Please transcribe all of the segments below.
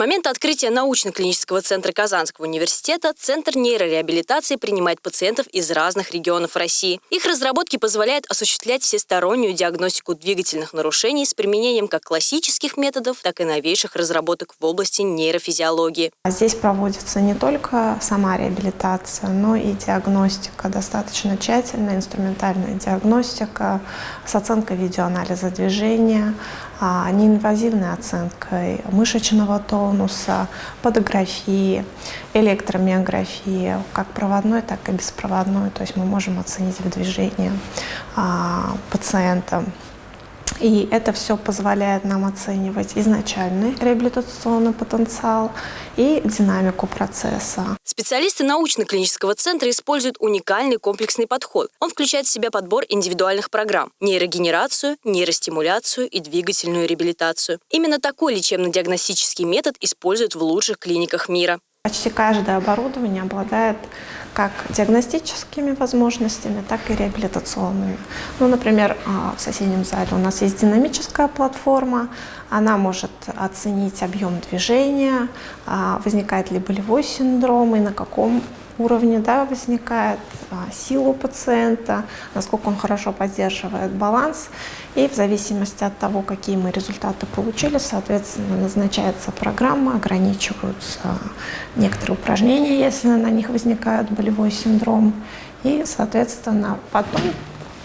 момента открытия научно-клинического центра Казанского университета Центр нейрореабилитации принимает пациентов из разных регионов России. Их разработки позволяют осуществлять всестороннюю диагностику двигательных нарушений с применением как классических методов, так и новейших разработок в области нейрофизиологии. Здесь проводится не только сама реабилитация, но и диагностика, достаточно тщательная инструментальная диагностика с оценкой видеоанализа движения, а, неинвазивной оценкой мышечного тонуса, подографии, электромиографии, как проводной, так и беспроводной. То есть мы можем оценить движение а, пациента. И это все позволяет нам оценивать изначальный реабилитационный потенциал и динамику процесса. Специалисты научно-клинического центра используют уникальный комплексный подход. Он включает в себя подбор индивидуальных программ, нейрогенерацию, нейростимуляцию и двигательную реабилитацию. Именно такой лечебно-диагностический метод используют в лучших клиниках мира. Почти каждое оборудование обладает как диагностическими возможностями, так и реабилитационными. Ну, например, а, в соседнем зале у нас есть динамическая платформа, она может оценить объем движения, а, возникает ли болевой синдром и на каком уровне да, возникает а, сила пациента, насколько он хорошо поддерживает баланс. И в зависимости от того, какие мы результаты получили, соответственно, назначается программа, ограничиваются некоторые упражнения, если на них возникает болевой синдром. И, соответственно, потом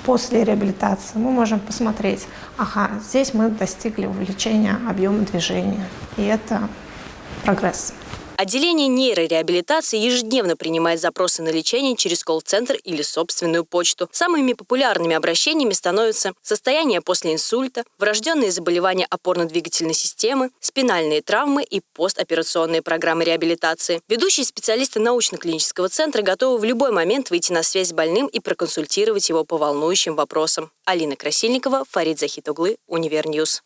после реабилитации мы можем посмотреть, ага, здесь мы достигли увеличения объема движения, и это прогресс. Отделение нейрореабилитации ежедневно принимает запросы на лечение через колл-центр или собственную почту. Самыми популярными обращениями становятся состояние после инсульта, врожденные заболевания опорно-двигательной системы, спинальные травмы и постоперационные программы реабилитации. Ведущие специалисты научно-клинического центра готовы в любой момент выйти на связь с больным и проконсультировать его по волнующим вопросам. Алина Красильникова, Фарид Захитоглы, Универ News.